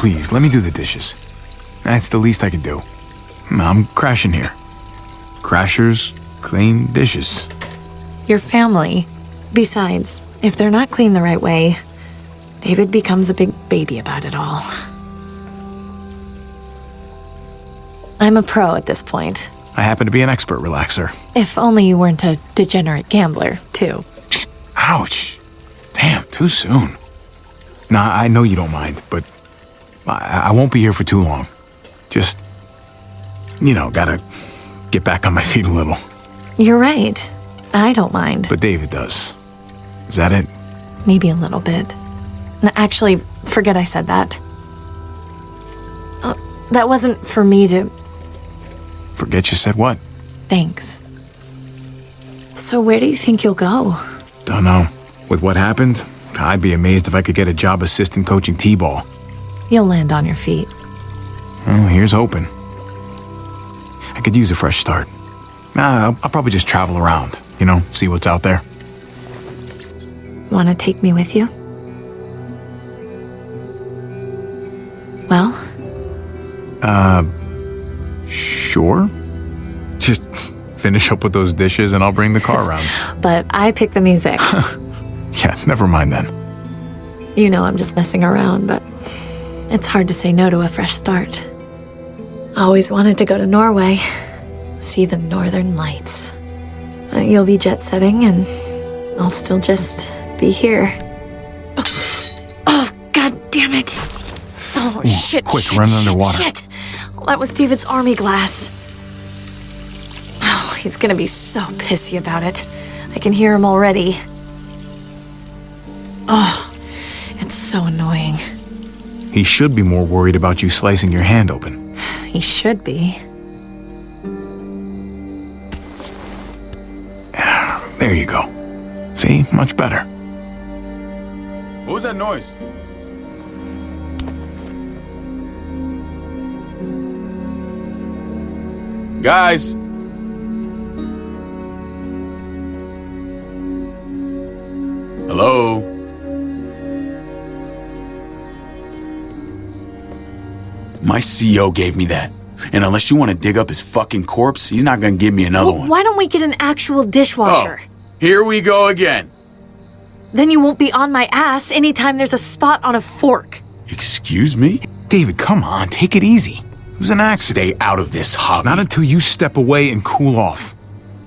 please, let me do the dishes. That's the least I can do. I'm crashing here. Crashers clean dishes. Your family. Besides, if they're not clean the right way, David becomes a big baby about it all. I'm a pro at this point. I happen to be an expert relaxer. If only you weren't a degenerate gambler, too. Ouch. Damn, too soon. Nah, I know you don't mind, but I, I won't be here for too long. Just, you know, gotta get back on my feet a little. You're right. I don't mind. But David does. Is that it? Maybe a little bit. Actually, forget I said that. Uh, that wasn't for me to. Forget you said what? Thanks. So, where do you think you'll go? Don't know. With what happened, I'd be amazed if I could get a job assistant coaching T-ball. You'll land on your feet. Well, here's hoping. I could use a fresh start. Nah, I'll, I'll probably just travel around, you know, see what's out there. Want to take me with you? Well, Uh, Sure. Just finish up with those dishes and I'll bring the car around. but I pick the music. yeah, never mind then. you know I'm just messing around, but it's hard to say no to a fresh start. Always wanted to go to Norway, see the northern lights. Uh, You'll be jet setting, and I'll still just be here. Oh, god damn it! Oh, shit! quick, shit, run shit, underwater. Shit! Well, that was David's army glass. Oh, he's gonna be so pissy about it. I can hear him already. Oh, it's so annoying. He should be more worried about you slicing your hand open. He should be. There you go. See? Much better. What was that noise? Guys! Hello? My CO gave me that. And unless you want to dig up his fucking corpse, he's not gonna give me another Well, one. why don't we get an actual dishwasher? Oh, dishwasher? here we go again. Then you won't be on my ass anytime there's a spot on a fork. Excuse me? David, come on, take it easy. It was an accident. Stay out of this, Javi. Not until you step away and cool off.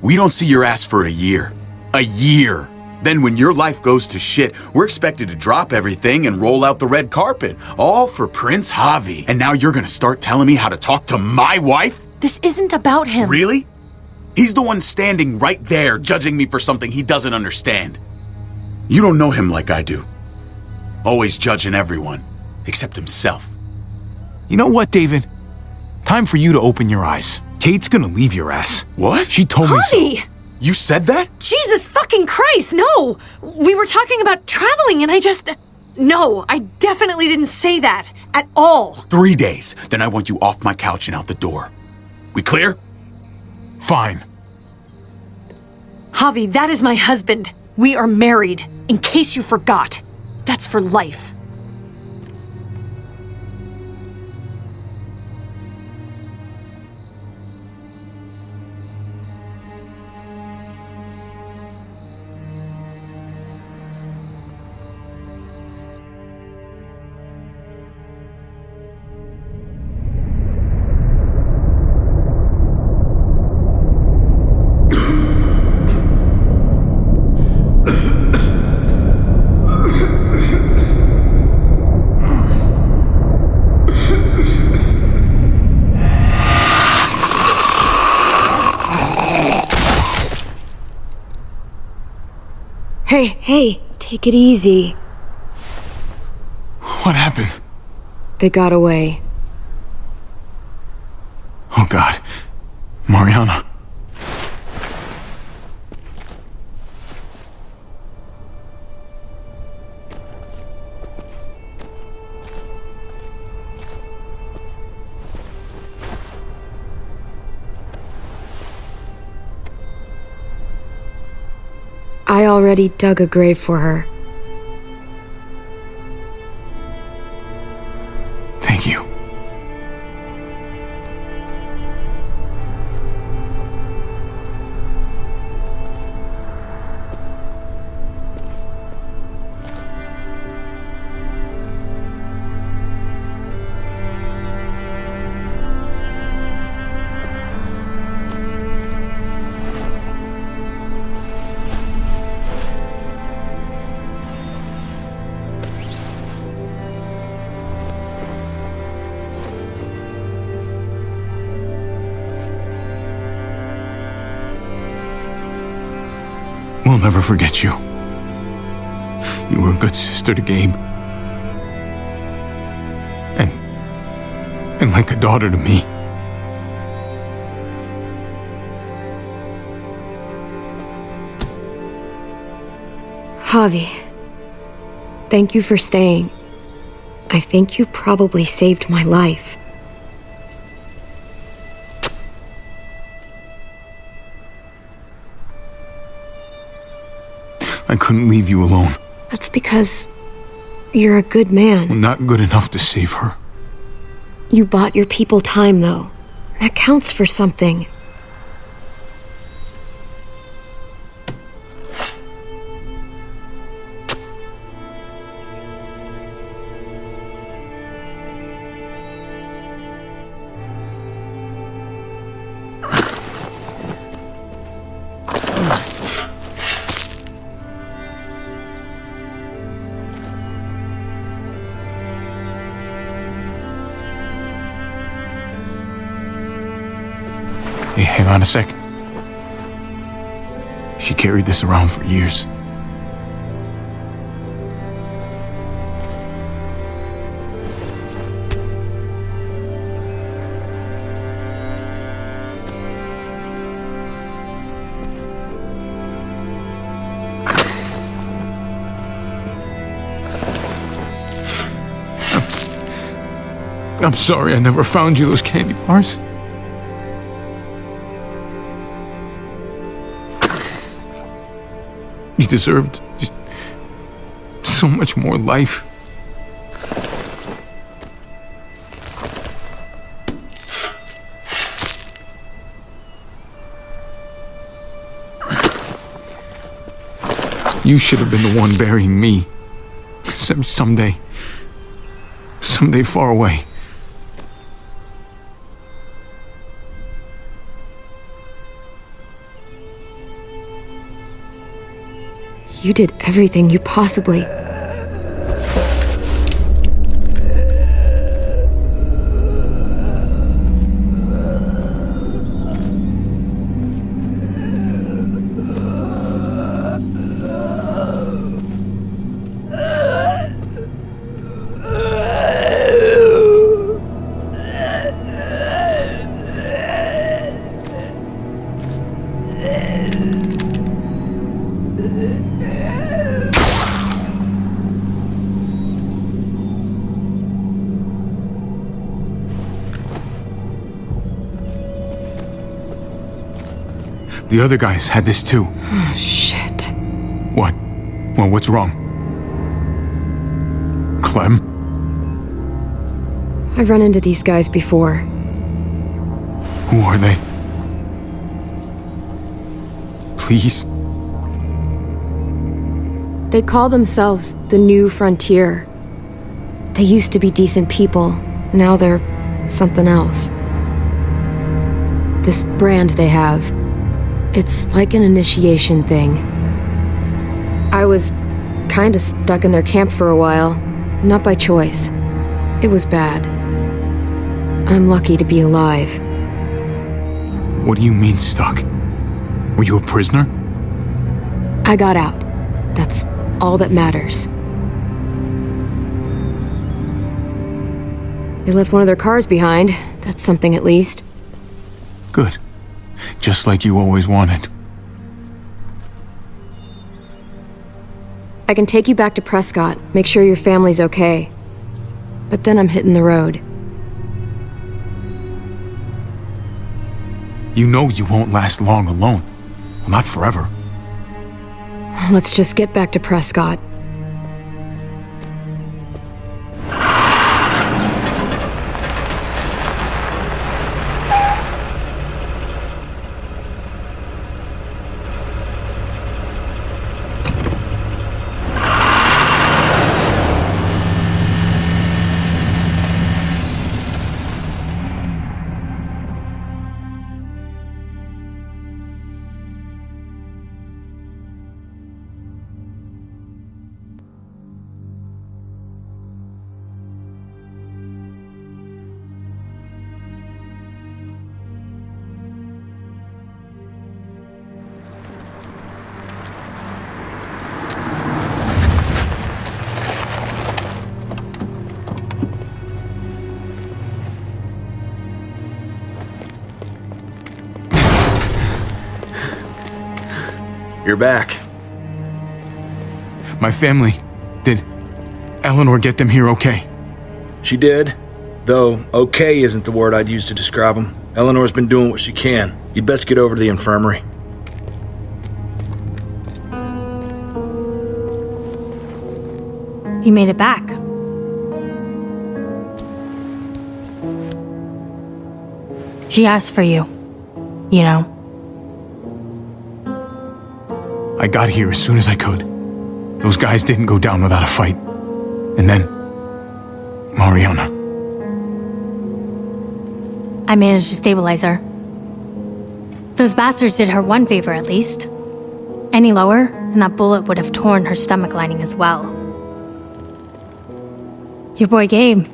We don't see your ass for a year. A year. Then, when your life goes to shit, we're expected to drop everything and roll out the red carpet. All for Prince Javi. And now you're gonna start telling me how to talk to my wife? This isn't about him. Really? He's the one standing right there judging me for something he doesn't understand. You don't know him like I do. Always judging everyone, except himself. You know what, David? Time for you to open your eyes. Kate's gonna leave your ass. What? She told me so. Javi! You said that? Jesus fucking Christ, no! We were talking about traveling and I just. No, I definitely didn't say that. At all. Three days, then I want you off my couch and out the door. We clear? Fine. Javi, that is my husband. We are married, in case you forgot. That's for life. Hey, take it easy. What happened? They got away. Oh, God. Mariana. I already dug a grave for her. We'll never forget you. You were a good sister to Gabe. And. and like a daughter to me. Javi, thank you for staying. I think you probably saved my life. I couldn't leave you alone. That's because you're a good man. Not good enough to save her. You bought your people time, though. That counts for something. A sec. She carried this around for years. I'm sorry I never found you those candy bars. Deserved just so much more life. You should have been the one burying me. Some, someday. Someday far away. You did everything you possibly. The other guys had this too. Oh, shit. What? Well, what's wrong? Clem? I've run into these guys before. Who are they? Please? They call themselves the New Frontier. They used to be decent people. Now they're something else. This brand they have. It's like an initiation thing. I was kinda stuck in their camp for a while. Not by choice. It was bad. I'm lucky to be alive. What do you mean stuck? Were you a prisoner? I got out. That's all that matters. They left one of their cars behind. That's something at least. Good. Just like you always wanted. I can take you back to Prescott, make sure your family's okay. But then I'm hitting the road. You know you won't last long alone. Well, not forever. Let's just get back to Prescott. Back. My family. Did Eleanor get them here okay? She did. Though, okay isn't the word I'd use to describe them. Eleanor's been doing what she can. You'd best get over to the infirmary. You made it back. She asked for you. You know. I got here as soon as I could. Those guys didn't go down without a fight. And then. Mariana. I managed to stabilize her. Those bastards did her one favor at least. Any lower, and that bullet would have torn her stomach lining as well. Your boy Gabe.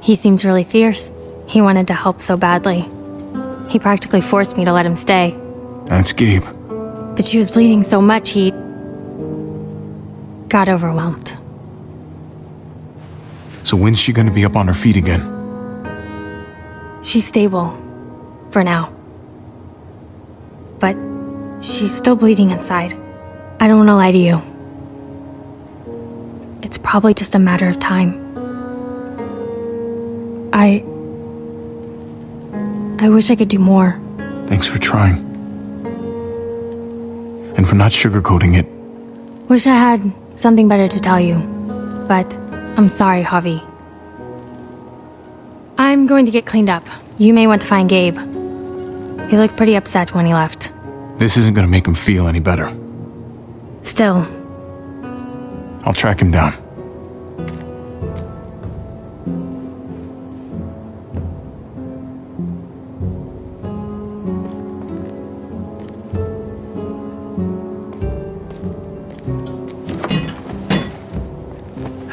He seems really fierce. He wanted to help so badly. He practically forced me to let him stay. That's Gabe. But she was bleeding so much he got overwhelmed. So when's she gonna be up on her feet again? She's stable. For now. But she's still bleeding inside. I don't want to lie to you. It's probably just a matter of time. I. I wish I could do more. Thanks for trying. And for not sugarcoating it. Wish I had something better to tell you. But I'm sorry, Javi. I'm going to get cleaned up. You may want to find Gabe. He looked pretty upset when he left. This isn't gonna make him feel any better. Still, I'll track him down.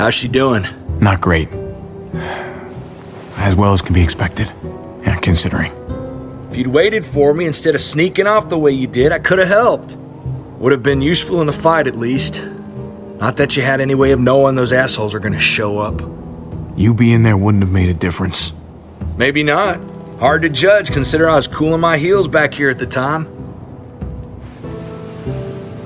How's she doing? Not great. As well as can be expected. Yeah, considering. If you'd waited for me instead of sneaking off the way you did, I could have helped. Would have been useful in the fight, at least. Not that you had any way of knowing those assholes are gonna show up. You being there wouldn't have made a difference. Maybe not. Hard to judge, consider I was cooling my heels back here at the time.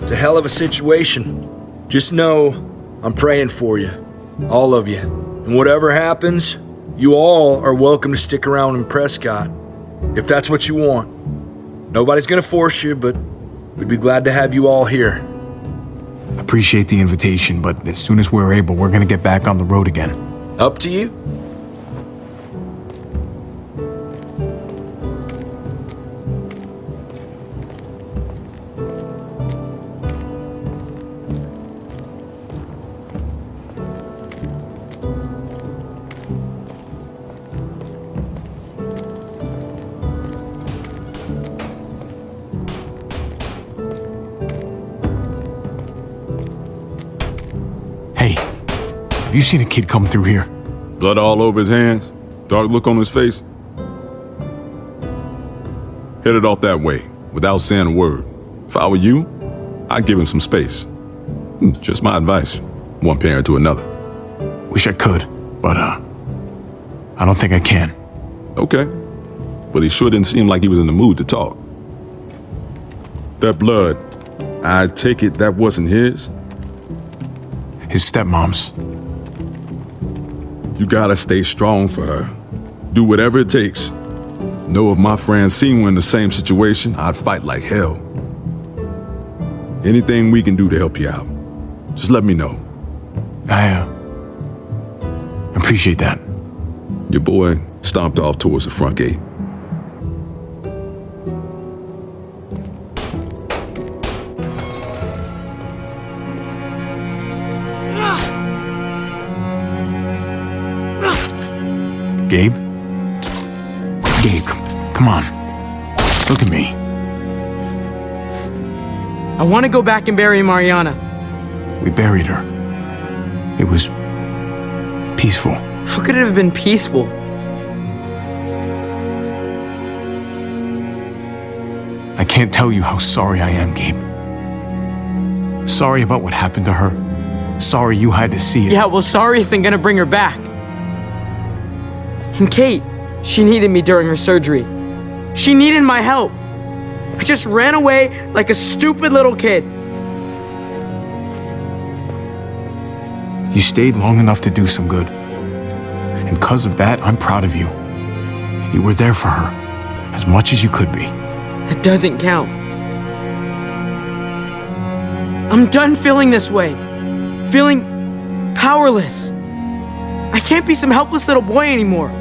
It's a hell of a situation. Just know I'm praying for you. All of you. And whatever happens, you all are welcome to stick around in Prescott. If that's what you want. Nobody's gonna force you, but we'd be glad to have you all here. Appreciate the invitation, but as soon as we're able, we're gonna get back on the road again. Up to you. You seen a kid come through here? Blood all over his hands, dark look on his face. Headed off that way, without saying a word. If I were you, I'd give him some space. Hmm, Just my advice, one parent to another. Wish I could, but uh, I don't think I can. Okay, but he sure didn't seem like he was in the mood to talk. That blood, I take it that wasn't his? His stepmom's. You gotta stay strong for her. Do whatever it takes. Know if my Francine were in the same situation, I'd fight like hell. Anything we can do to help you out, just let me know. I uh, appreciate that. Your boy stomped off towards the front gate. Gabe? Gabe, come on. Look at me. I want to go back and bury Mariana. We buried her. It was peaceful. How could it have been peaceful? I can't tell you how sorry I am, Gabe. Sorry about what happened to her. Sorry you had to see it. Yeah, well, sorry isn't gonna bring her back. And Kate, she needed me during her surgery. She needed my help. I just ran away like a stupid little kid. You stayed long enough to do some good. And because of that, I'm proud of you. You were there for her, as much as you could be. That doesn't count. I'm done feeling this way. Feeling powerless. I can't be some helpless little boy anymore.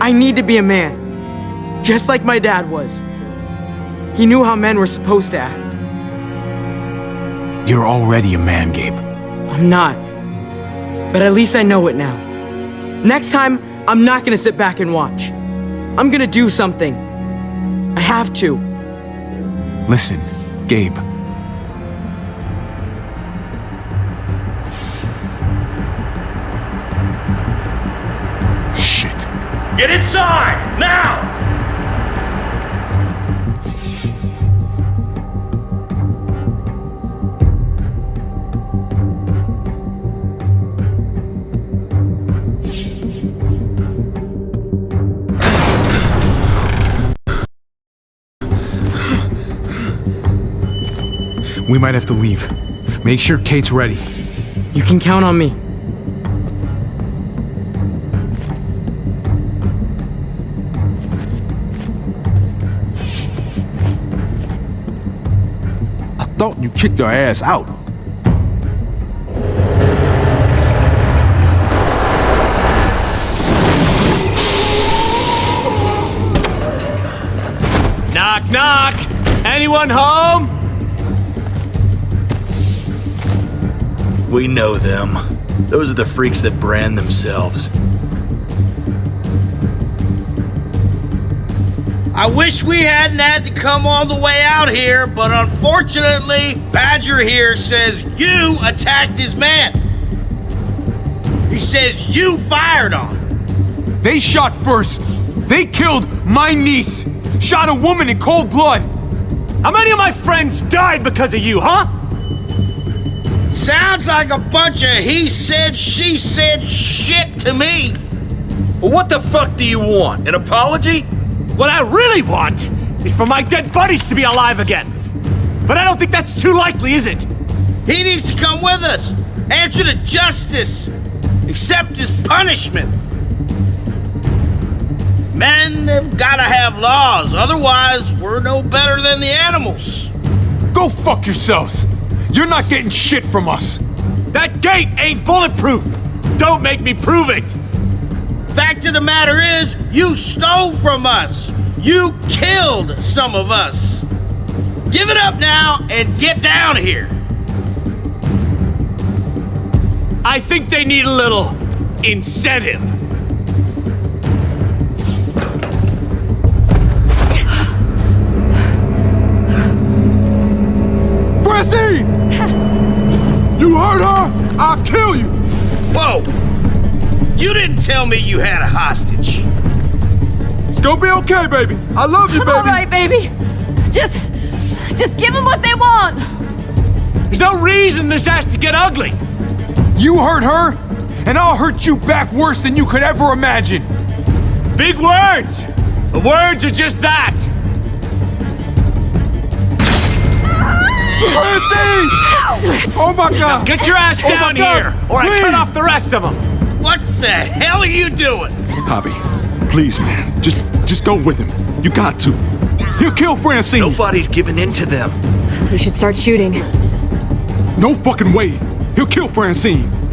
I need to be a man. Just like my dad was. He knew how men were supposed to act. You're already a man, Gabe. I'm not. But at least I know it now. Next time, I'm not gonna sit back and watch. I'm gonna do something. I have to. Listen, Gabe. Get inside! Now! We might have to leave. Make sure Kate's ready. You can count on me. Thought you kicked her ass out. Knock, knock! Anyone home? We know them. Those are the freaks that brand themselves. I wish we hadn't had to come all the way out here, but unfortunately, Badger here says you attacked his man. He says you fired on him. They shot first. They killed my niece. Shot a woman in cold blood. How many of my friends died because of you, huh? Sounds like a bunch of he said, she said shit to me. Well, what the fuck do you want? An apology? What I really want is for my dead buddies to be alive again. But I don't think that's too likely, is it? He needs to come with us, answer to justice, accept his punishment. Men have gotta have laws, otherwise, we're no better than the animals. Go fuck yourselves. You're not getting shit from us. That gate ain't bulletproof. Don't make me prove it. Fact of the matter is, you stole from us. You killed some of us. Give it up now and get down here. I think they need a little incentive. Francine! You hurt her? I'll kill you! Whoa! You didn't tell me you had a hostage. It's gonna be okay, baby. I love you, baby. All right, baby. Just, just give them what they want. There's no reason this has to get ugly. You hurt her, and I'll hurt you back worse than you could ever imagine. Big words. The words are just that. Francine! Oh my god! Get your ass Oh down God, here, or I cut off the rest of them. What the hell are you doing? Javi, please, man. Just just go with him. You got to. He'll kill Francine. Nobody's giving in to them. We should start shooting. No fucking way. He'll kill Francine. Francine!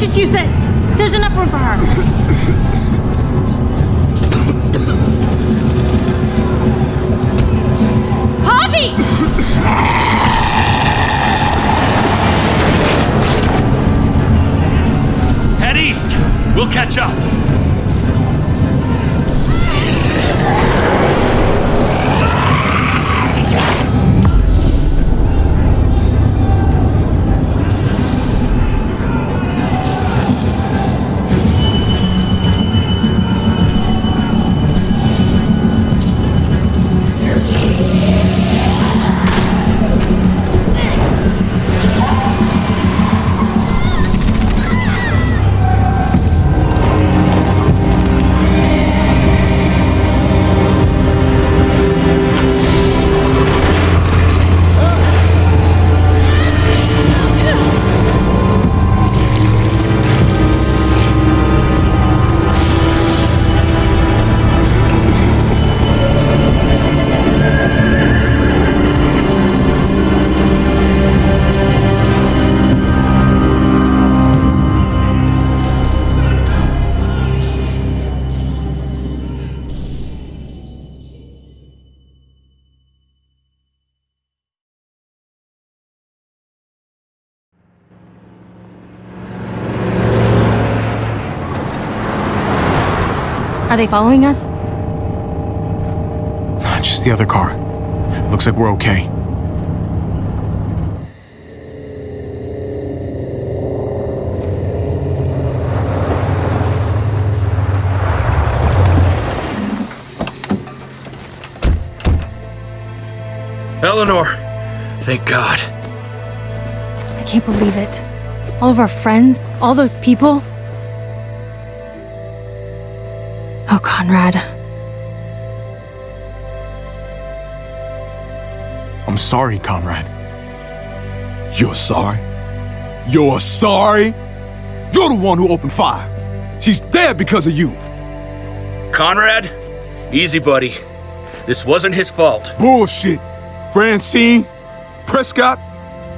This. There's enough room for her. Head east! We'll catch up. They following us? Just the other car. Looks like we're okay. Eleanor! Thank God. I can't believe it. All of our friends, all those people. Oh, Conrad. I'm sorry, Conrad. You're sorry? You're sorry? You're the one who opened fire. She's dead because of you. Conrad? Easy, buddy. This wasn't his fault. Bullshit. Francine, Prescott,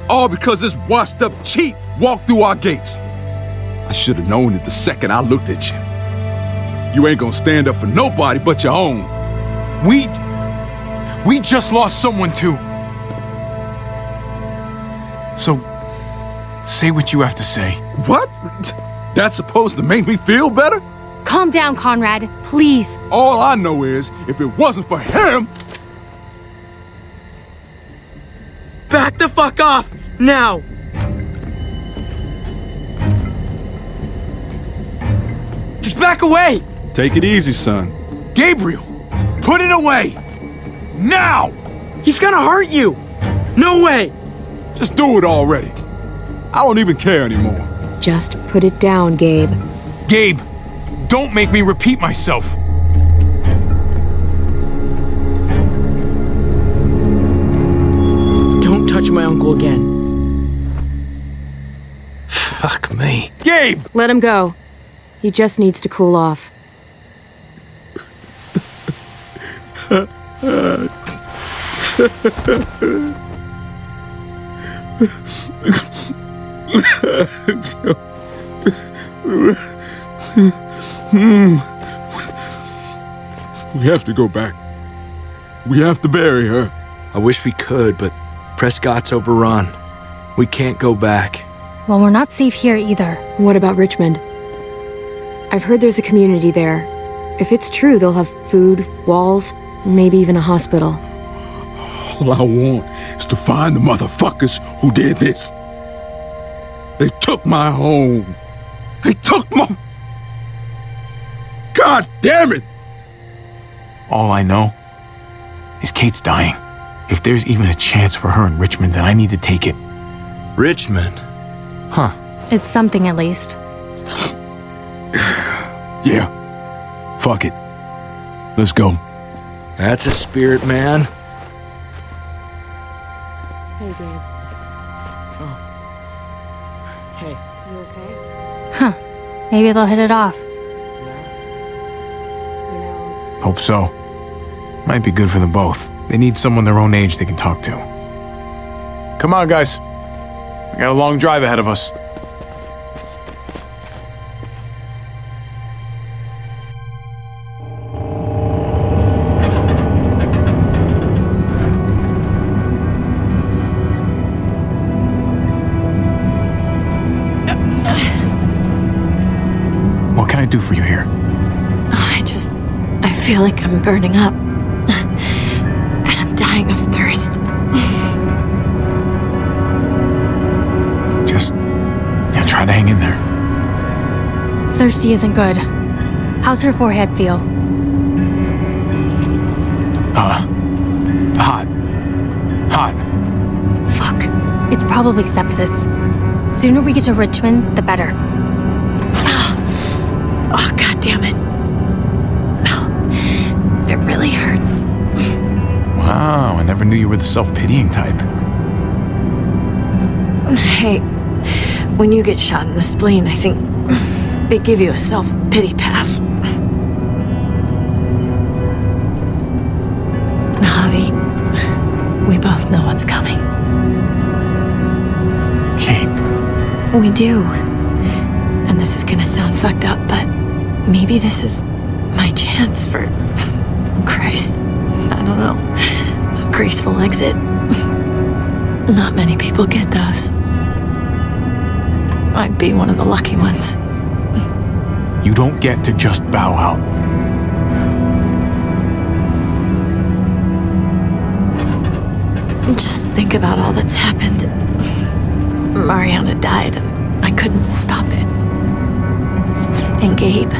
all because this washed up cheat walked through our gates. I should have known it the second I looked at you. You ain't gonna stand up for nobody but your own. We. We just lost someone too. So. Say what you have to say. What? That's supposed to make me feel better? Calm down, Conrad. Please. All I know is, if it wasn't for him, Back the fuck off! Now! Just back away! Take it easy, son. Gabriel, Put it away! Now! He's gonna hurt you! No way! Just do it already. I don't even care anymore. Just put it down, Gabe. Gabe, don't make me repeat myself. Don't touch my uncle again. Fuck me. Gabe! Let him go. He just needs to cool off. We have to go back. We have to bury her. I wish we could, but Prescott's overrun. We can't go back. Well, we're not safe here either. What about Richmond? I've heard there's a community there. If it's true, they'll have food, walls, maybe even a hospital. All I want is to find the motherfuckers who did this. They took my home. They took my. God damn it! All I know is Kate's dying. If there's even a chance for her in Richmond, then I need to take it. Richmond? Huh. It's something at least. Yeah. Fuck it. Let's go. That's a spirit, man. Hey, Gabe. Oh. Hey. You okay? Huh. Maybe they'll hit it off. You Hope so. Might be good for them both. They need someone their own age they can talk to. Come on, guys. We got a long drive ahead of us. Burning up. And I'm dying of thirst. Just, yeah, try to hang in there. Thirsty isn't good. How's her forehead feel? Uh, hot. Hot. Fuck. It's probably sepsis. Sooner we get to Richmond, the better. Never knew you were the self pitying type. Hey, when you get shot in the spleen, I think they give you a self pity pass. Javi, we both know what's coming. Kate, We do. And this is gonna sound fucked up, but maybe this is my chance for. Graceful exit. Not many people get those. I'd be one of the lucky ones. you don't get to just bow out. Just think about all that's happened. Mariana died, and I couldn't stop it. And Gabe,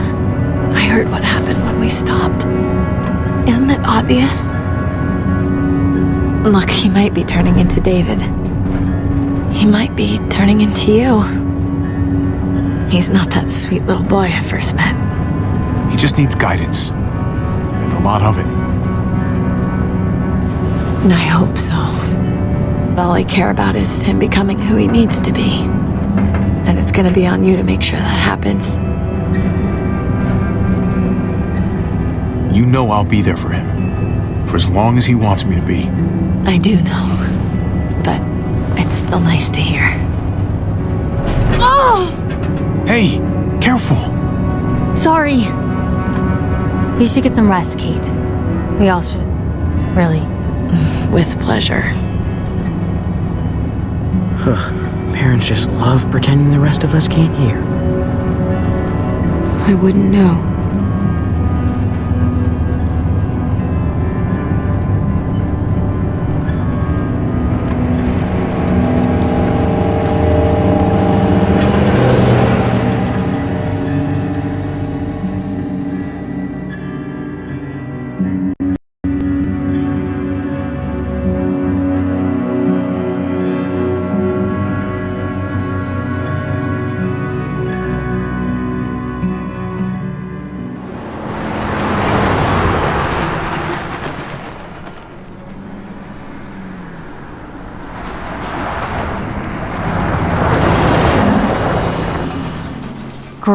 I heard what happened when we stopped. Isn't it obvious? Look, he might be turning into David. He might be turning into you. He's not that sweet little boy I first met. He just needs guidance. And a lot of it. I hope so. All I care about is him becoming who he needs to be. And it's gonna be on you to make sure that happens. You know I'll be there for him. For as long as he wants me to be. I do know. But it's still nice to hear. Oh! Hey, careful. Sorry. You should get some rest, Kate. We all should. Really. With pleasure. Parents just love pretending the rest of us can't hear. I wouldn't know.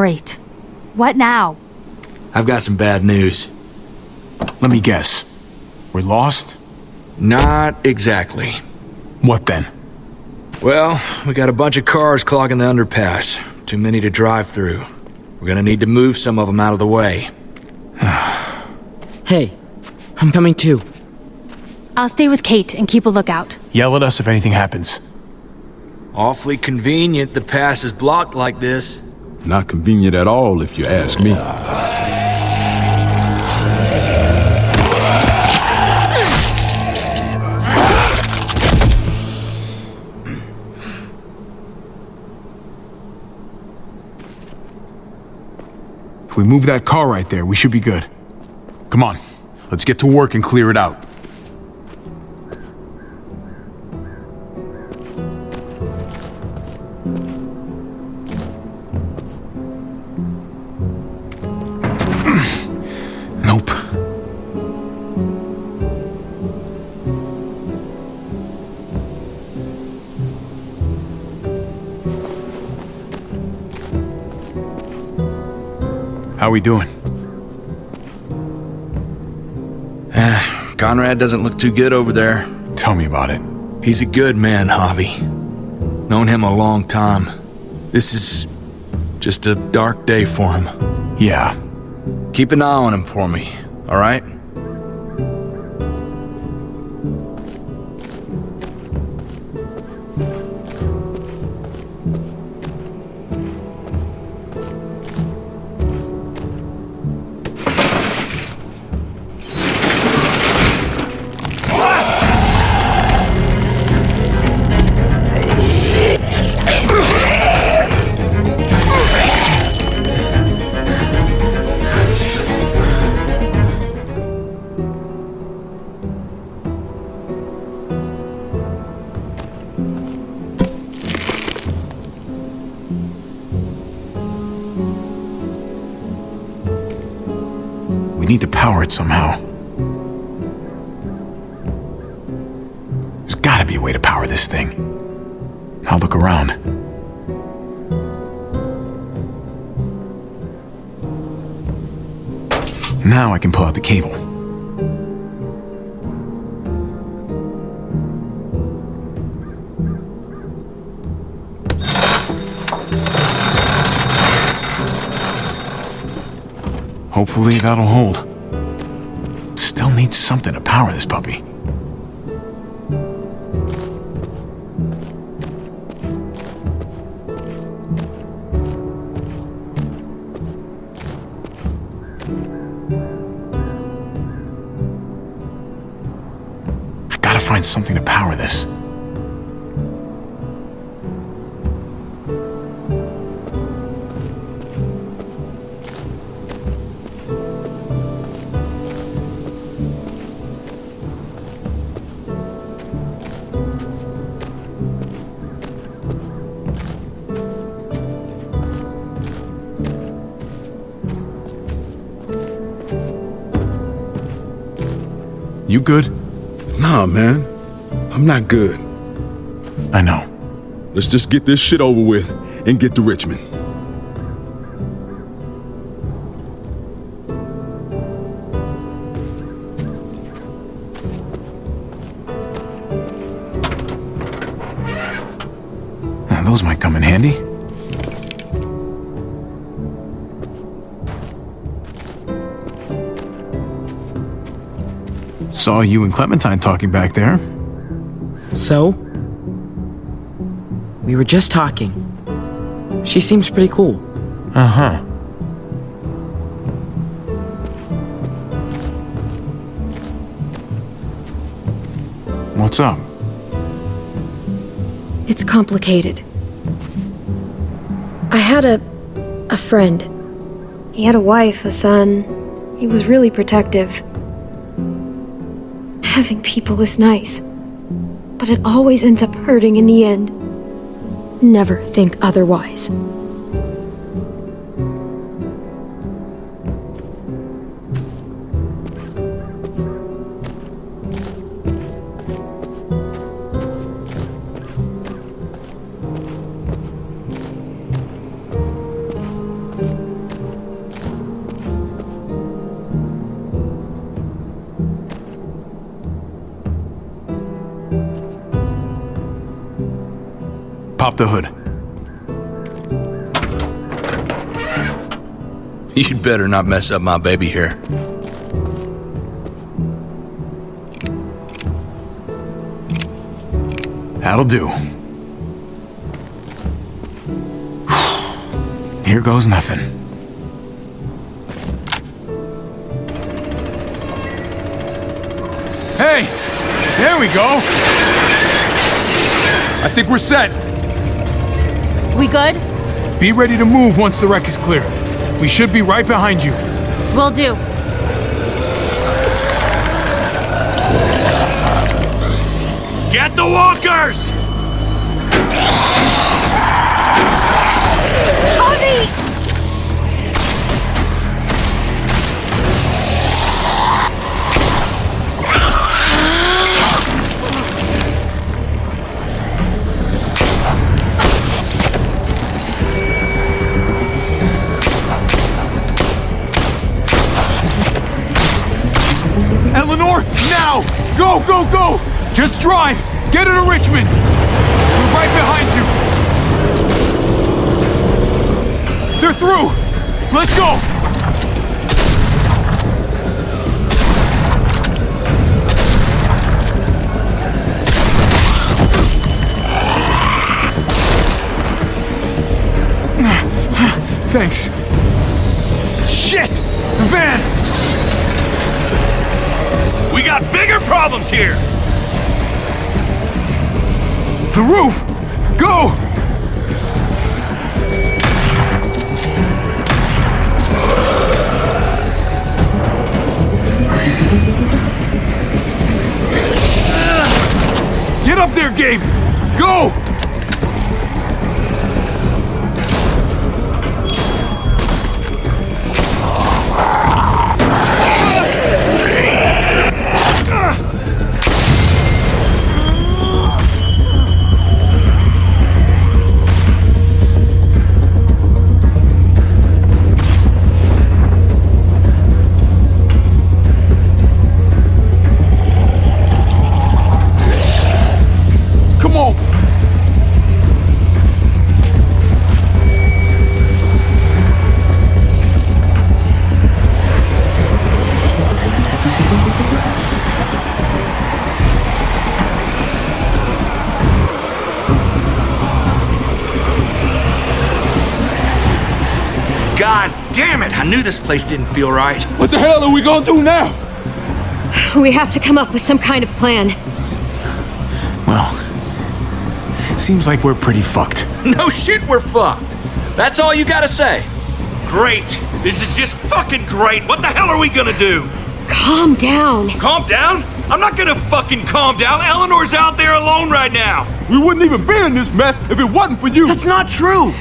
Great. What now? I've got some bad news. Let me guess. We're lost? Not exactly. What then? Well, we got a bunch of cars clogging the underpass. Too many to drive through. We're gonna need to move some of them out of the way. Hey, I'm coming too. I'll stay with Kate and keep a lookout. Yell at us if anything happens. Awfully convenient the pass is blocked like this. Not convenient at all, if you ask me. If we move that car right there, we should be good. Come on, let's get to work and clear it out. How we doing? Eh, Conrad doesn't look too good over there. Tell me about it. He's a good man, Javi. Known him a long time. This is just a dark day for him. Yeah. Keep an eye on him for me, alright? We need to power it somehow. There's gotta be a way to power this thing. I'll look around. Now I can pull out the cable. Hopefully that'll hold. Still needs something to power this puppy. Not good. I know. Let's just get this shit over with and get to Richmond. Uh, Those might come in handy. Saw you and Clementine talking back there. So? We were just talking. She seems pretty cool. Uh huh. What's up? It's complicated. I had a. a friend. He had a wife, a son. He was really protective. Having people is nice, but it always ends up hurting in the end. Never think otherwise. The hood. You'd better not mess up my baby here. That'll do. Here goes nothing. Hey! There we go! I think we're set. We good? Be ready to move once the wreck is clear. We should be right behind you. Will do. Get the walkers! Go! Just drive! Get her to Richmond! We're right behind you! They're through! Let's go! Thanks. Shit! The van! We got bigger problems here! The roof! Go! Get up there, Gabe! Go! Knew this place didn't feel right. What the hell are we gonna do now? We have to come up with some kind of plan. Well, seems like we're pretty fucked. No shit, we're fucked. That's all you gotta say. Great. This is just fucking great. What the hell are we gonna do? Calm down. Calm down? I'm not gonna fucking calm down. Eleanor's out there alone right now. We wouldn't even be in this mess if it wasn't for you! That's not true!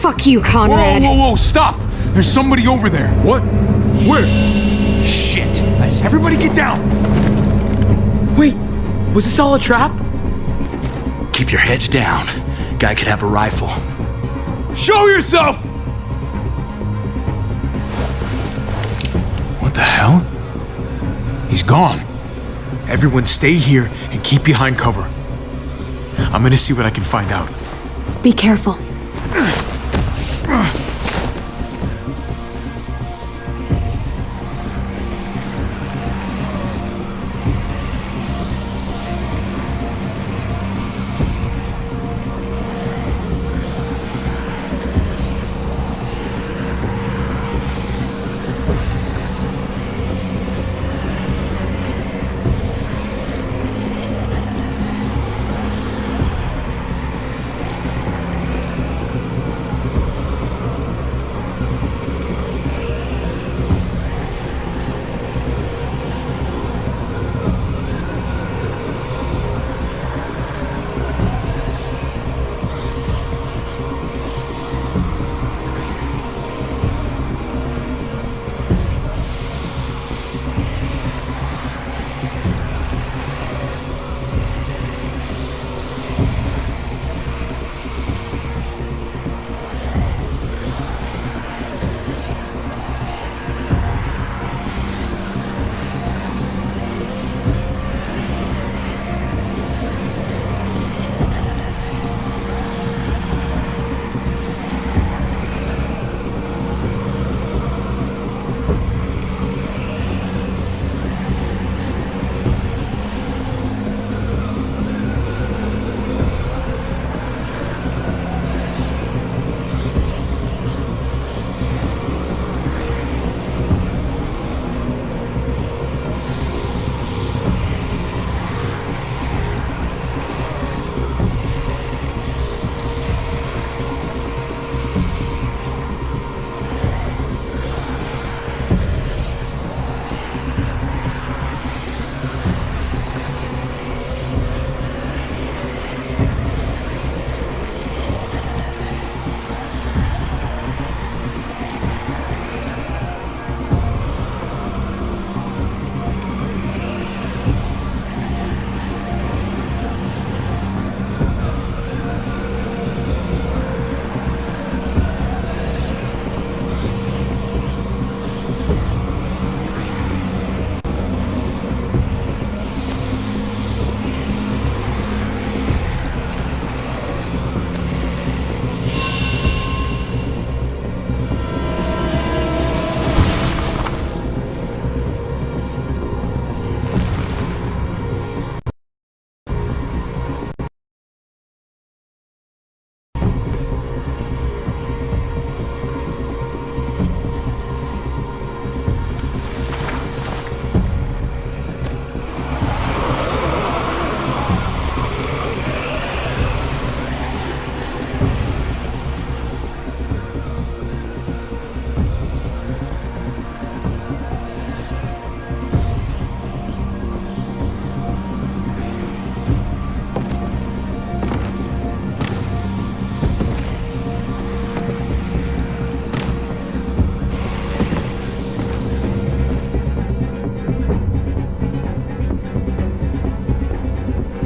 Fuck you, Conrad. Whoa, whoa, whoa, stop! There's somebody over there. What? Where? Shit. I see. Everybody get down! Wait, was this all a trap? Keep your heads down. Guy could have a rifle. Show yourself! What the hell? He's gone. Everyone stay here and keep behind cover. I'm gonna see what I can find out. Be careful.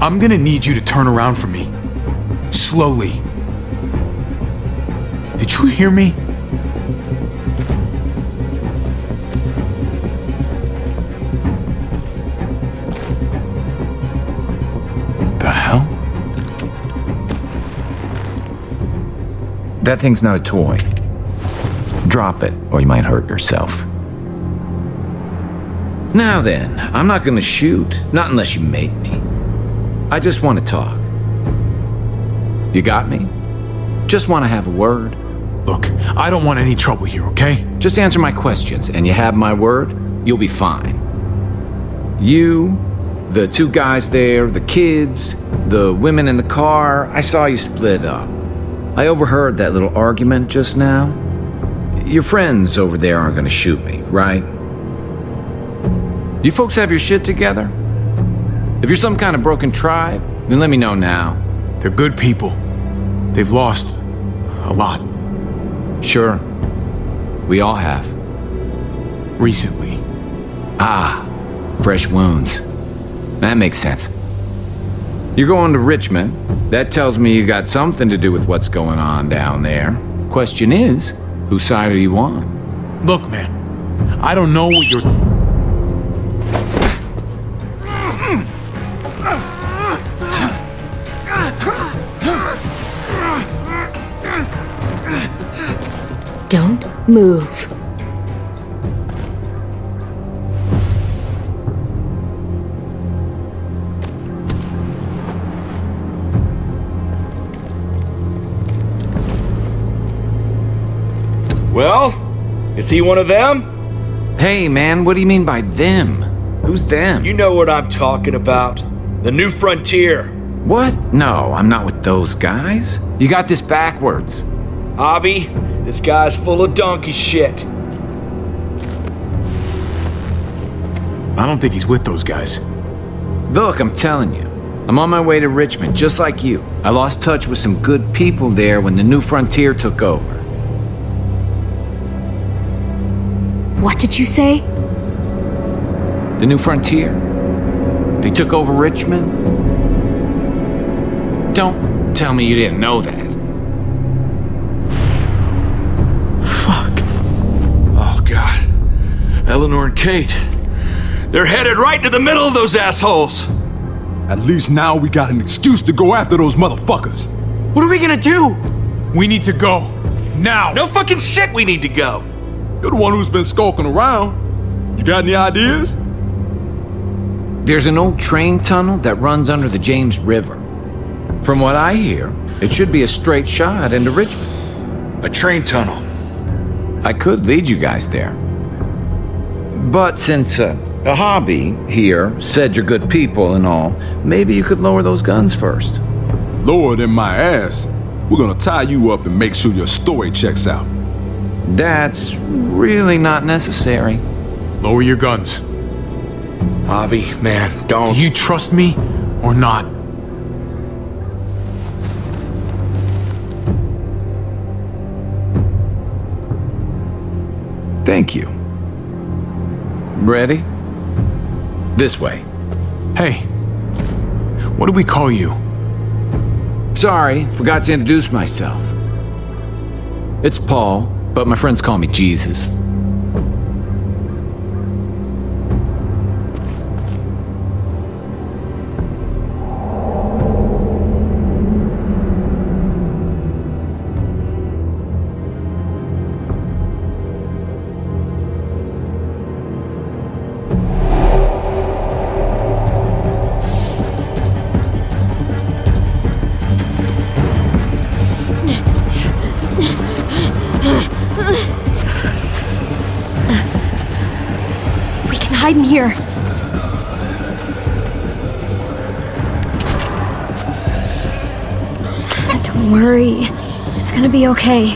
I'm gonna need you to turn around for me. Slowly. Did you hear me? The hell? That thing's not a toy. Drop it, or you might hurt yourself. Now then, I'm not gonna shoot, not unless you make me. I just want to talk. You got me? Just want to have a word. Look, I don't want any trouble here, okay? Just answer my questions, and you have my word, you'll be fine. You, the two guys there, the kids, the women in the car, I saw you split up. I overheard that little argument just now. Your friends over there aren't gonna shoot me, right? You folks have your shit together? If you're some kind of broken tribe, then let me know now. They're good people. They've lost a lot Sure. We all have. recently. Ah, fresh wounds. That makes sense. You're going to Richmond. That tells me you got something to do with what's going on down there. Question is, whose side are you on? Look, man, I don't know what you're. Move. Well, is he one of them? Hey, man, what do you mean by them? Who's them? You know what I'm talking about. The new frontier. What? No, I'm not with those guys. You got this backwards. Javi, this guy's full of donkey shit. I don't think he's with those guys. Look, I'm telling you, I'm on my way to Richmond, just like you. I lost touch with some good people there when the new frontier took over. What did you say? The new frontier. They took over Richmond. Don't tell me you didn't know that. Eleanor and Kate. They're headed right into the middle of those assholes. At least now we got an excuse to go after those motherfuckers. What are we gonna do? We need to go. Now! No fucking shit, we need to go. You're the one who's been skulking around. You got any ideas? There's an old train tunnel that runs under the James River. From what I hear, it should be a straight shot into Richmond. A train tunnel. I could lead you guys there. But since uh, Javi here said you're good people and all, maybe you could lower those guns first. Lower than my ass. We're gonna tie you up and make sure your story checks out. That's really not necessary. Lower your guns. Javi, man, don't. Do you trust me or not? Thank you. Ready? This way. Hey, what do we call you? Sorry, forgot to introduce myself. It's Paul, but my friends call me Jesus. Okay.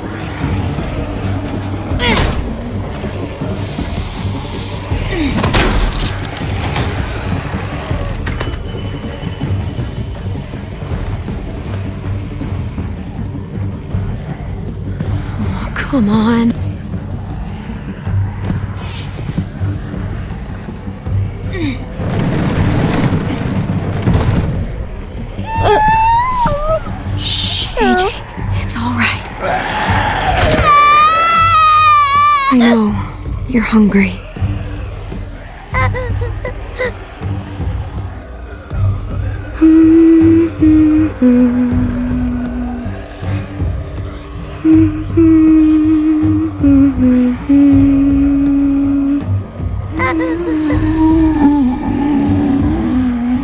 You're hungry.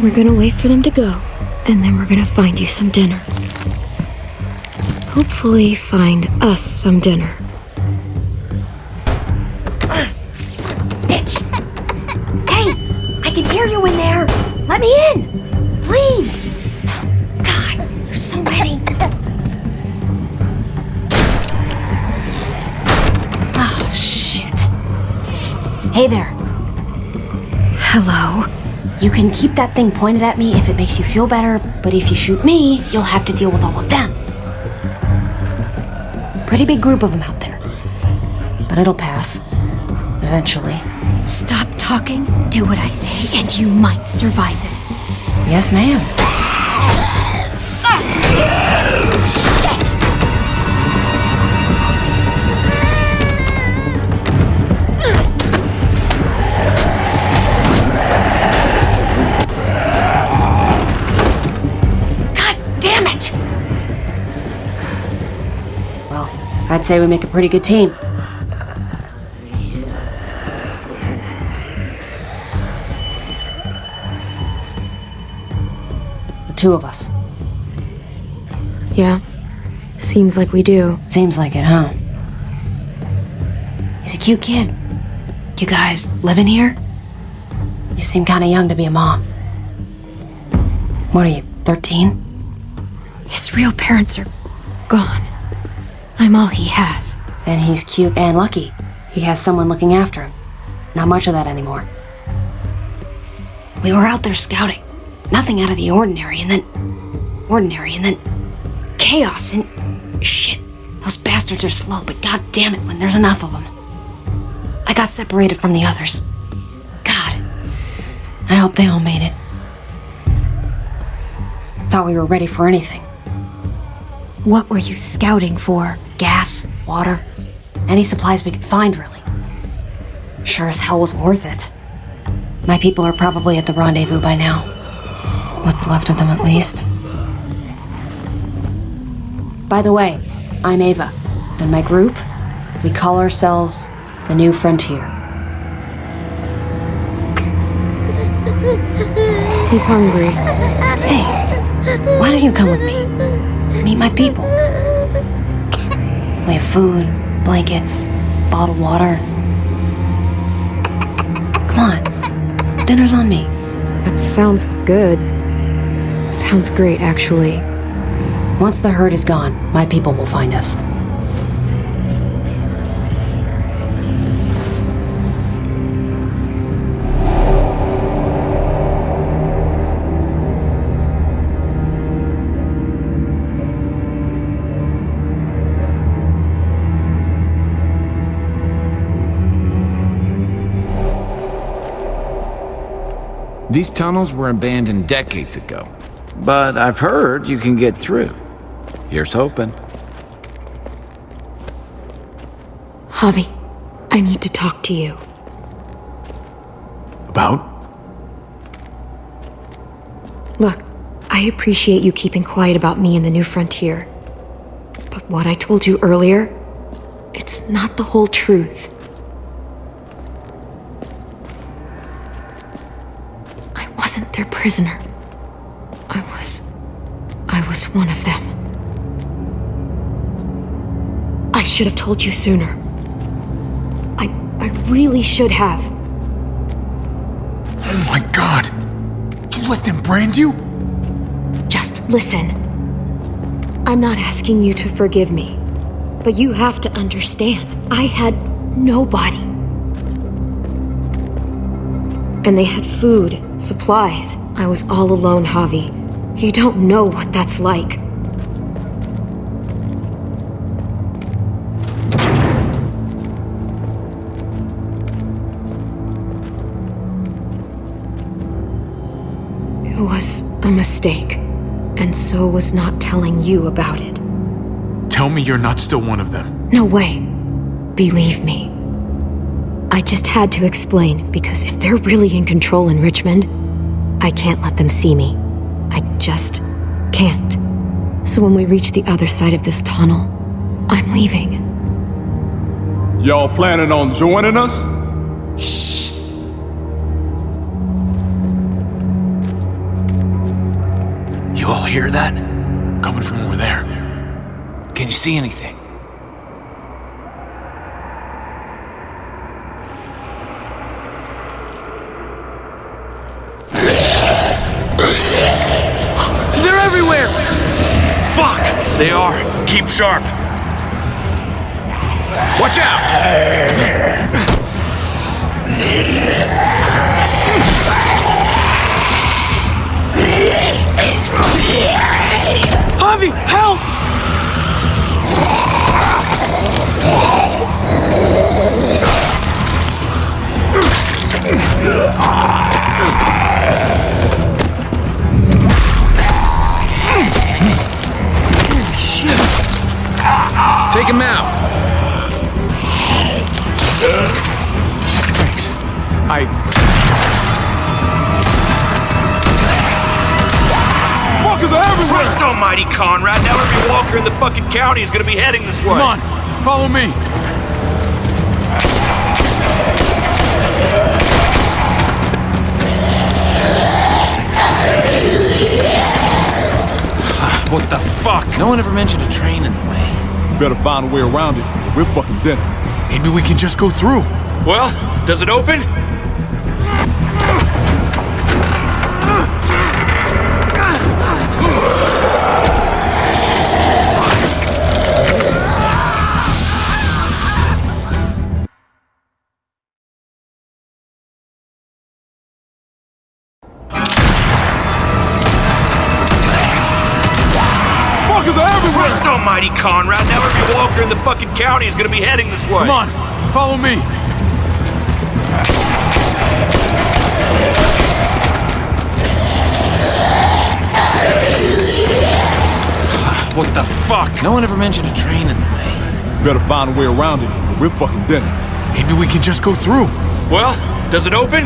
We're gonna wait for them to go, and then we're gonna find you some dinner. Hopefully, find us some dinner. That thing pointed at me if it makes you feel better, but if you shoot me, you'll have to deal with all of them. Pretty big group of them out there. But it'll pass. Eventually. Stop talking, do what I say, and you might survive this. Yes, ma'am. Say we make a pretty good team. The two of us. Yeah. Seems like we do. Seems like it, huh? He's a cute kid. You guys living here? You seem kinda young to be a mom. What are you, 13? His real parents are gone. I'm all he has. Then he's cute and lucky. He has someone looking after him. Not much of that anymore. We were out there scouting. Nothing out of the ordinary, and then. ordinary, and then. chaos, and. shit. Those bastards are slow, but god damn it when there's enough of them. I got separated from the others. God. I hope they all made it. Thought we were ready for anything. What were you scouting for? Gas, water, any supplies we could find, really. Sure as hell wasn't worth it. My people are probably at the rendezvous by now. What's left of them, at least. By the way, I'm Ava, and my group, we call ourselves the New Frontier. He's hungry. Hey, why don't you come with me? Meet my people. We have food, blankets, bottled water. Come on, dinner's on me. That sounds good. Sounds great, actually. Once the herd is gone, my people will find us. These tunnels were abandoned decades ago, but I've heard you can get through. Here's hoping. Javi, I need to talk to you. About? Look, I appreciate you keeping quiet about me and the new frontier. But what I told you earlier, it's not the whole truth. I wasn't their prisoner. I was. I was one of them. I should have told you sooner. I. I really should have. Oh my god! You let them brand you? Just listen. I'm not asking you to forgive me, but you have to understand. I had nobody. And they had food, supplies. I was all alone, Javi. You don't know what that's like. It was a mistake, and so was not telling you about it. Tell me you're not still one of them. No way. Believe me. I just had to explain, because if they're really in control in Richmond, I can't let them see me. I just can't. So when we reach the other side of this tunnel, I'm leaving. Y'all planning on joining us? Shh! You all hear that? Coming from over there. Can you see anything? Keep sharp. Watch out! Javi, help! Shit! Take him out! Thanks. I. Fuckers are everywhere! Christ almighty, Conrad! Now every walker in the fucking county is gonna be heading this way. Come on, follow me. What the fuck? No one ever mentioned a train in the way. We better find a way around it. or We're fucking dead. Maybe we can just go through. Well, does it open? Fuckers are everywhere! Christ almighty, Conrad! Fucking county is gonna be heading this way. Come on, follow me. What the fuck? No one ever mentioned a train in the way. We better find a way around it. or We're fucking dead. Maybe we can just go through. Well, does it open?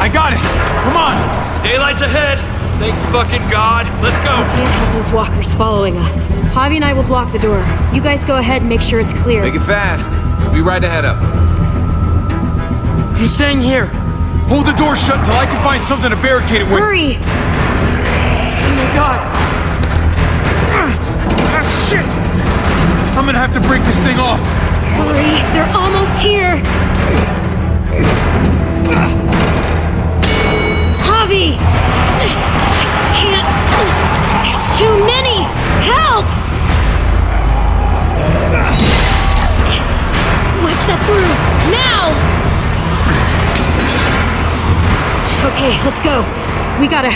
I got it. Come on. Daylight's ahead. Thank fucking God. Let's go. Can't have those walkers following us. Javi and I will block the door. You guys go ahead and make sure it's clear. Make it fast. We'll be right ahead of them. He's staying here. Hold the door shut until I can find something to barricade it with. Hurry! Oh my god! Ah, shit! I'm gonna have to break this thing off. Hurry! They're almost here! Javi! I can't. There's too many! Help! Wedge that through! Now! Okay, let's go. We gotta.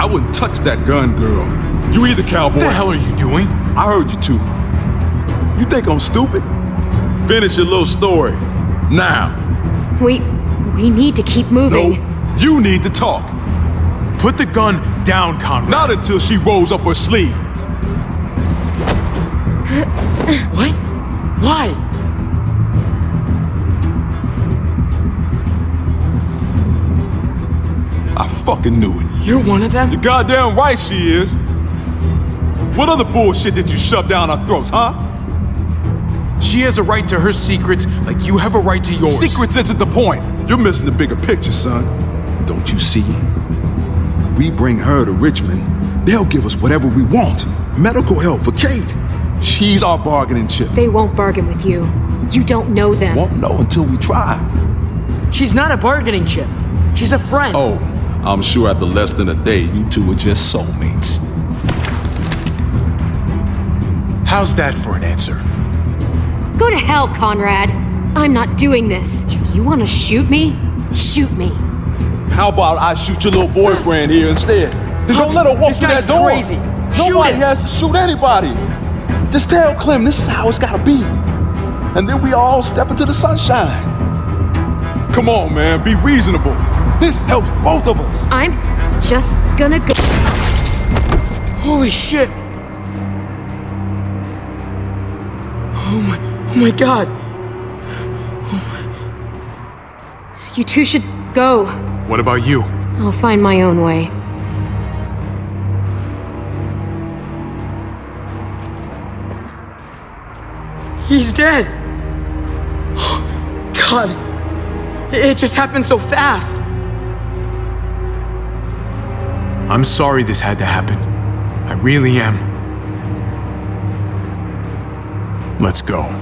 I wouldn't touch that gun, girl. You either, cowboy. What the hell are you doing? I heard you too. You think I'm stupid? Finish your little story. Now. We. We need to keep moving. No, you need to talk. Put the gun down, Conrad. Not until she rolls up her sleeve. What? Why? I fucking knew it. You're one of them? You're goddamn right she is. What other bullshit did you shove down our throats, huh? She has a right to her secrets like you have a right to yours. Secrets isn't the point. You're missing the bigger picture, son. Don't you see? We bring her to Richmond, they'll give us whatever we want. Medical help for Kate. She's our bargaining chip. They won't bargain with you. You don't know them. Won't know until we try. She's not a bargaining chip. She's a friend. Oh, I'm sure after less than a day, you two are just soulmates. How's that for an answer? Go to hell, Conrad. I'm not doing this. If you want to shoot me, shoot me. How about I shoot your little boyfriend here instead? Then don't let her walk this through guy's that door. crazy. Shoot Nobody him. has to shoot anybody. Just tell Clem this is how it's gotta be. And then we all step into the sunshine. Come on, man, be reasonable. This helps both of us. I'm just gonna go. Holy shit! Oh my, oh my god. You two should go. What about you? I'll find my own way. He's dead. God, it just happened so fast. I'm sorry this had to happen. I really am. Let's go.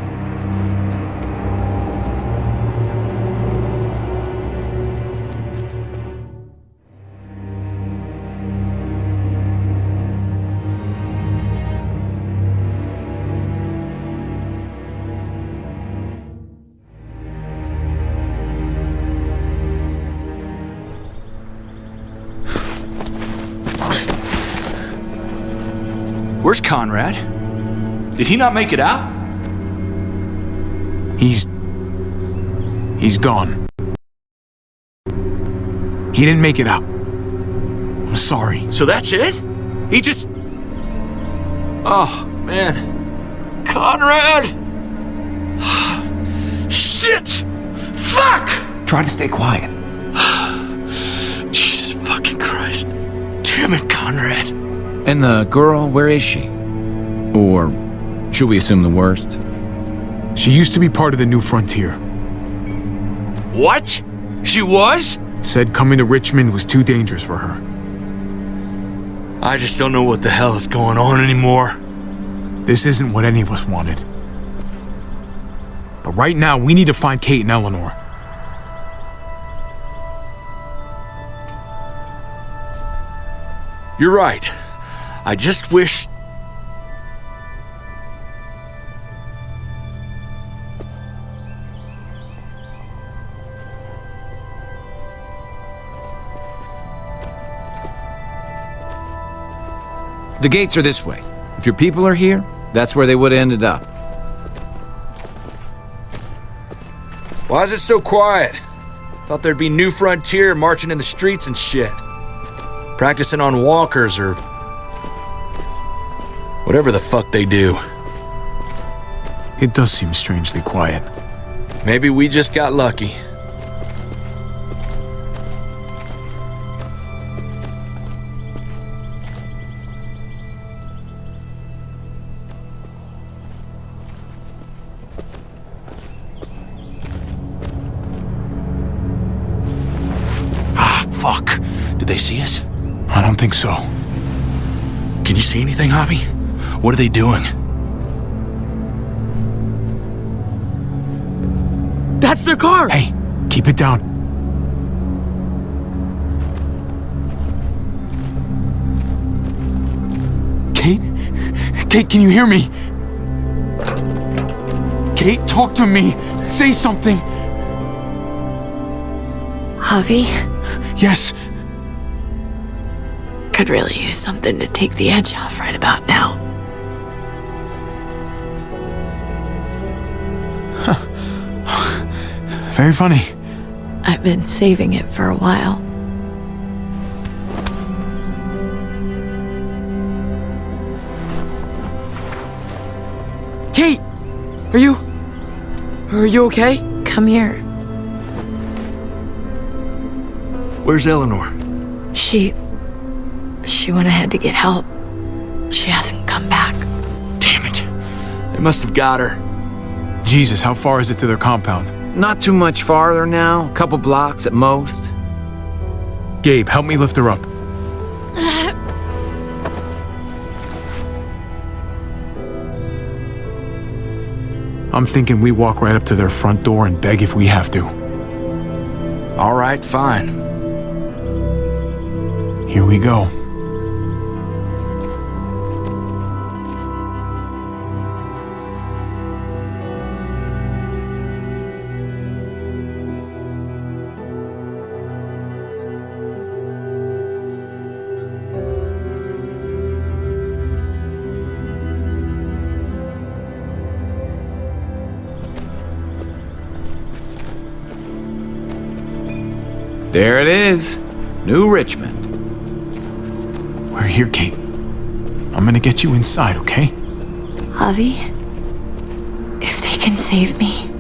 Conrad? Did he not make it out? He's. He's gone. He didn't make it out. I'm sorry. So that's it? He just. Oh, man. Conrad! Shit! Fuck! Try to stay quiet. Jesus fucking Christ. Damn it, Conrad. And the girl, where is she? Or should we assume the worst? She used to be part of the New Frontier. What? She was? Said coming to Richmond was too dangerous for her. I just don't know what the hell is going on anymore. This isn't what any of us wanted. But right now, we need to find Kate and Eleanor. You're right. I just wish. The gates are this way. If your people are here, that's where they would have ended up. Why is it so quiet? Thought there'd be New Frontier marching in the streets and shit. Practicing on walkers or. whatever the fuck they do. It does seem strangely quiet. Maybe we just got lucky. Fuck. Did they see us? I don't think so. Can you see anything, Javi? What are they doing? That's their car! Hey, keep it down. Kate? Kate, can you hear me? Kate, talk to me. Say something. Javi, Yes. could really use something to take the edge off right about now. Huh. Very funny. I've been saving it for a while. Kate! Are you. Are you okay? Come here. Where's Eleanor? She. She went ahead to get help. She hasn't come back. Damn it. They must have got her. Jesus, how far is it to their compound? Not too much farther now, a couple blocks at most. Gabe, help me lift her up. I'm thinking we walk right up to their front door and beg if we have to. All right, fine. Here we go. There it is. New Richmond. We're here, Kate. I'm gonna get you inside, okay? Javi, if they can save me,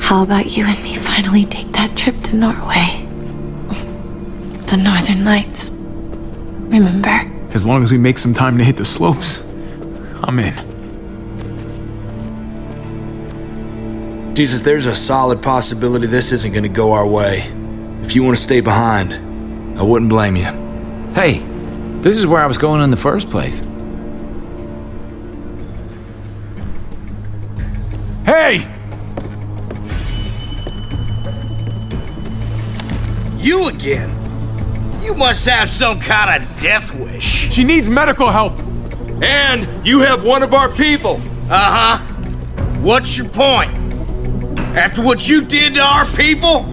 how about you and me finally take that trip to Norway? The Northern Lights. Remember? As long as we make some time to hit the slopes, I'm in. Jesus, there's a solid possibility this isn't gonna go our way. If you want to stay behind, I wouldn't blame you. Hey, this is where I was going in the first place. Hey! You again? You must have some kind of death wish. She needs medical help. And you have one of our people. Uh huh. What's your point? After what you did to our people?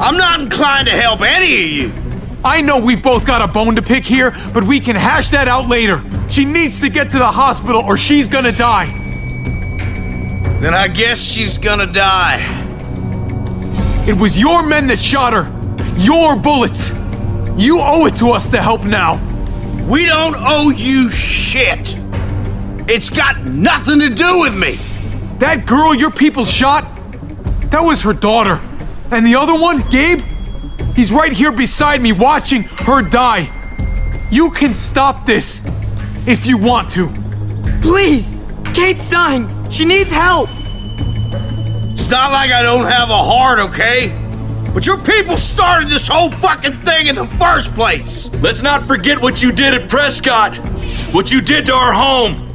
I'm not inclined to help any of you. I know we've both got a bone to pick here, but we can hash that out later. She needs to get to the hospital or she's gonna die. Then I guess she's gonna die. It was your men that shot her. Your bullets. You owe it to us to help now. We don't owe you shit. It's got nothing to do with me. That girl your people shot, that was her daughter. And the other one, Gabe, he's right here beside me watching her die. You can stop this if you want to. Please! Kate's dying! She needs help! It's not like I don't have a heart, okay? But your people started this whole fucking thing in the first place. Let's not forget what you did at Prescott. What you did to our home.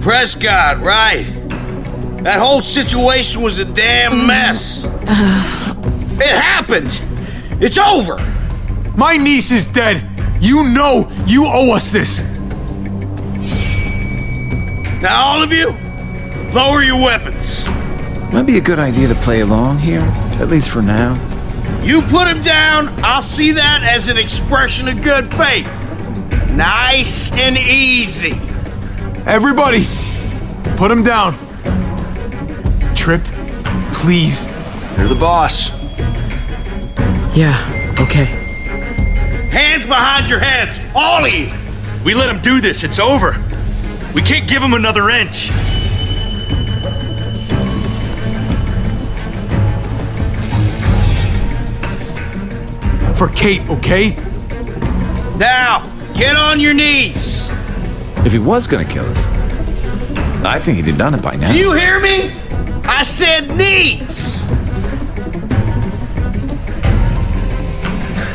Prescott, right. That whole situation was a damn mess. Uh. It happened. It's over. My niece is dead. You know you owe us this. Now, all of you, lower your weapons. Might be a good idea to play along here, at least for now. You put him down, I'll see that as an expression of good faith. Nice and easy. Everybody, put him down. Tripp, please. You're the boss. Yeah, okay. Hands behind your heads, Ollie! We let him do this, it's over. We can't give him another inch. For Kate, okay? Now, get on your knees. If he was gonna kill us, I think he'd have done it by now. Do you hear me? I said knees.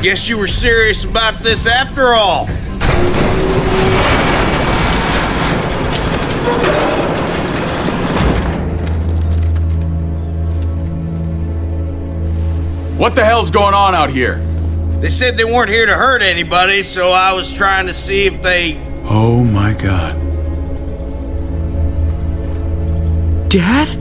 Guess you were serious about this after all. What the hell's going on out here? They said they weren't here to hurt anybody, so I was trying to see if they. Oh my god. Dad?